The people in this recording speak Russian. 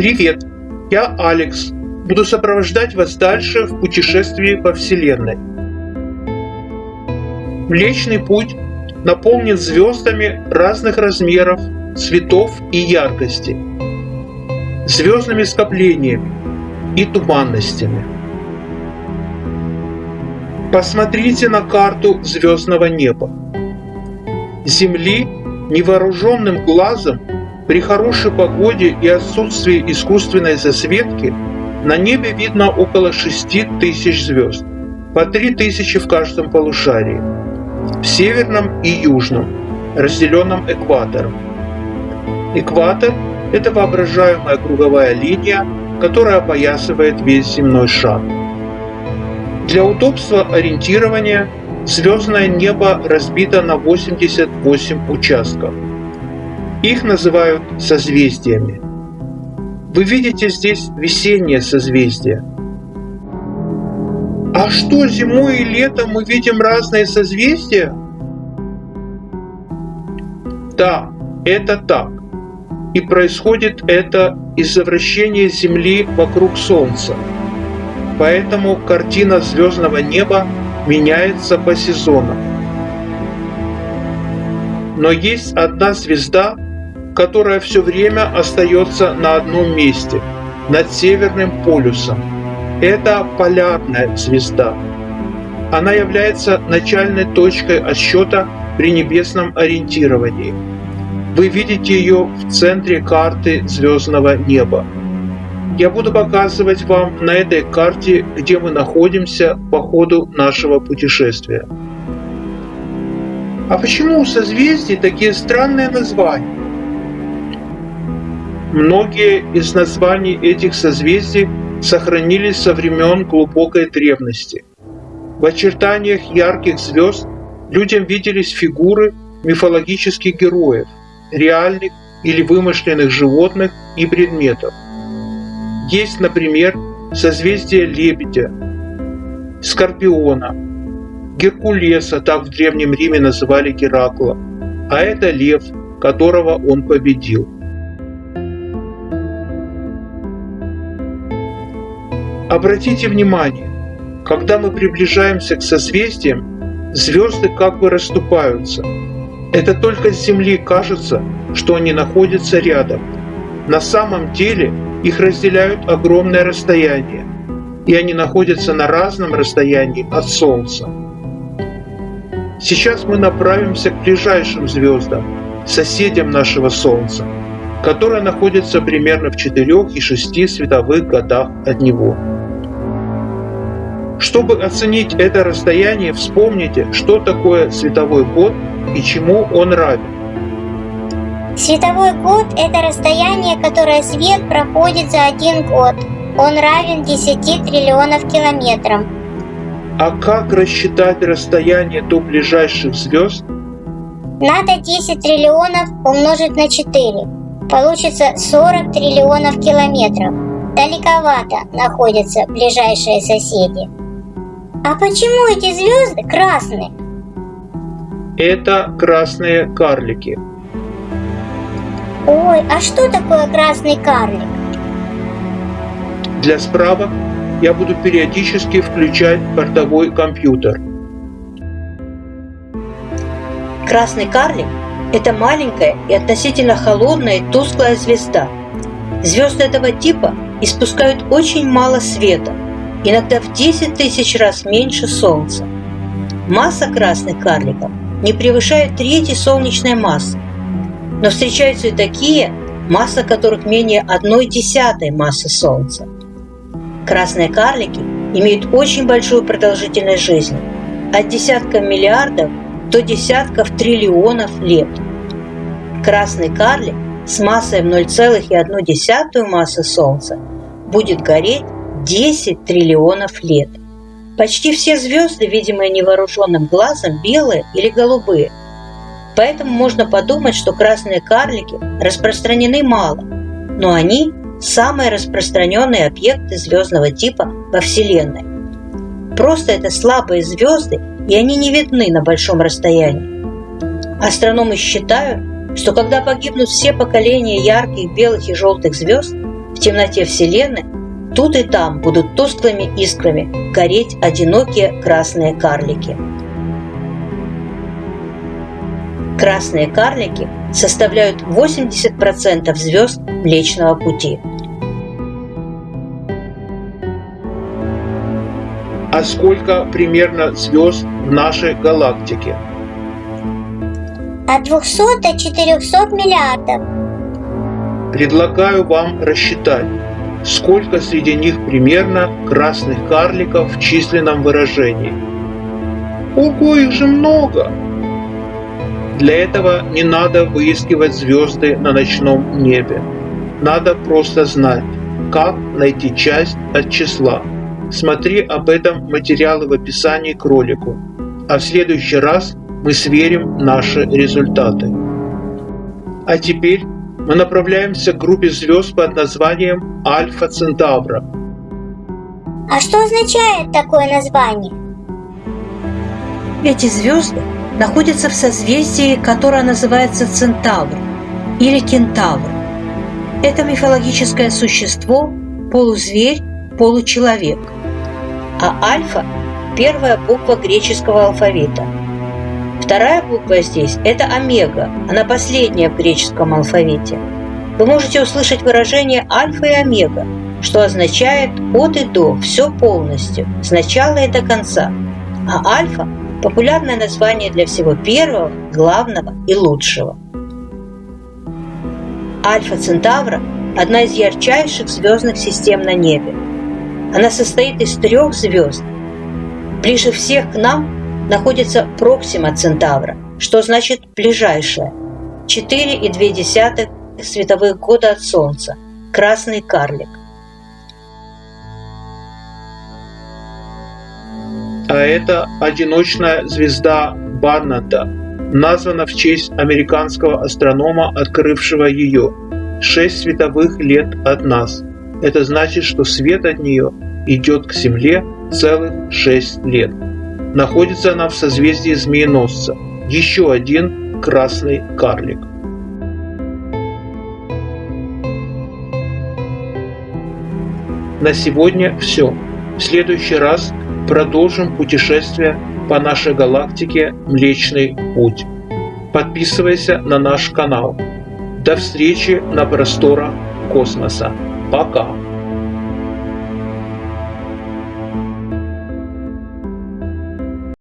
Привет, я Алекс. Буду сопровождать вас дальше в путешествии по Вселенной. Млечный путь наполнен звездами разных размеров, цветов и яркости, звездными скоплениями и туманностями. Посмотрите на карту звездного неба. Земли невооруженным глазом при хорошей погоде и отсутствии искусственной засветки на небе видно около 6 тысяч звезд, по 3 тысячи в каждом полушарии, в северном и южном, разделенном экватором. Экватор – это воображаемая круговая линия, которая опоясывает весь земной шар. Для удобства ориентирования звездное небо разбито на 88 участков. Их называют созвездиями. Вы видите здесь весеннее созвездие. А что, зимой и летом мы видим разные созвездия? Да, это так. И происходит это из-за вращения Земли вокруг Солнца. Поэтому картина звездного неба меняется по сезонам. Но есть одна звезда, которая все время остается на одном месте, над Северным полюсом. Это полярная звезда. Она является начальной точкой отсчета при небесном ориентировании. Вы видите ее в центре карты звездного неба. Я буду показывать вам на этой карте, где мы находимся по ходу нашего путешествия. А почему у созвездий такие странные названия? Многие из названий этих созвездий сохранились со времен глубокой древности. В очертаниях ярких звезд людям виделись фигуры мифологических героев, реальных или вымышленных животных и предметов. Есть, например, созвездие Лебедя, Скорпиона, Геркулеса, так в Древнем Риме называли Геракла, а это лев, которого он победил. Обратите внимание, когда мы приближаемся к созвездиям, звезды как бы расступаются. Это только с Земли кажется, что они находятся рядом. На самом деле их разделяют огромное расстояние, и они находятся на разном расстоянии от Солнца. Сейчас мы направимся к ближайшим звездам, соседям нашего Солнца, которые находятся примерно в 4 и 6 световых годах от него. Чтобы оценить это расстояние, вспомните, что такое световой год и чему он равен. Световой год – это расстояние, которое свет проходит за один год. Он равен 10 триллионов километрам. А как рассчитать расстояние до ближайших звезд? Надо 10 триллионов умножить на 4. Получится 40 триллионов километров. Далековато находятся ближайшие соседи. А почему эти звезды красные? Это красные карлики. Ой, а что такое красный карлик? Для справок я буду периодически включать бортовой компьютер. Красный карлик – это маленькая и относительно холодная и тусклая звезда. Звезды этого типа испускают очень мало света – иногда в 10 тысяч раз меньше Солнца. Масса красных карликов не превышает трети солнечной массы, но встречаются и такие, масса которых менее одной десятой массы Солнца. Красные карлики имеют очень большую продолжительность жизни – от десятков миллиардов до десятков триллионов лет. Красный карлик с массой в 0,1 массы Солнца будет гореть 10 триллионов лет. Почти все звезды, видимые невооруженным глазом, белые или голубые. Поэтому можно подумать, что красные карлики распространены мало, но они – самые распространенные объекты звездного типа во Вселенной. Просто это слабые звезды, и они не видны на большом расстоянии. Астрономы считают, что когда погибнут все поколения ярких белых и желтых звезд, в темноте Вселенной тут и там будут тусклыми искрами гореть одинокие красные карлики. Красные карлики составляют 80% звезд Млечного Пути. А сколько примерно звезд в нашей галактике? От 200 до 400 миллиардов. Предлагаю вам рассчитать, сколько среди них примерно красных карликов в численном выражении. Ого, их же много! Для этого не надо выискивать звезды на ночном небе. Надо просто знать, как найти часть от числа. Смотри об этом материалы в описании к ролику. А в следующий раз мы сверим наши результаты. А теперь мы направляемся к группе звезд под названием Альфа Центавра. А что означает такое название? Эти звезды находится в созвездии, которое называется Центавр или Кентавр. Это мифологическое существо, полузверь, получеловек. А альфа – первая буква греческого алфавита. Вторая буква здесь – это омега, она последняя в греческом алфавите. Вы можете услышать выражение альфа и омега, что означает от и до, все полностью, с начала и до конца. А альфа популярное название для всего первого, главного и лучшего. Альфа Центавра – одна из ярчайших звездных систем на небе. Она состоит из трех звезд. Ближе всех к нам находится Проксима Центавра, что значит «ближайшая» – 4,2 световых года от Солнца, красный карлик. а это одиночная звезда Барната, названа в честь американского астронома, открывшего ее. Шесть световых лет от нас. Это значит, что свет от нее идет к Земле целых шесть лет. Находится она в созвездии Змееносца. Еще один красный карлик. На сегодня все. В следующий раз продолжим путешествие по нашей галактике Млечный Путь. Подписывайся на наш канал. До встречи на просторах космоса. Пока!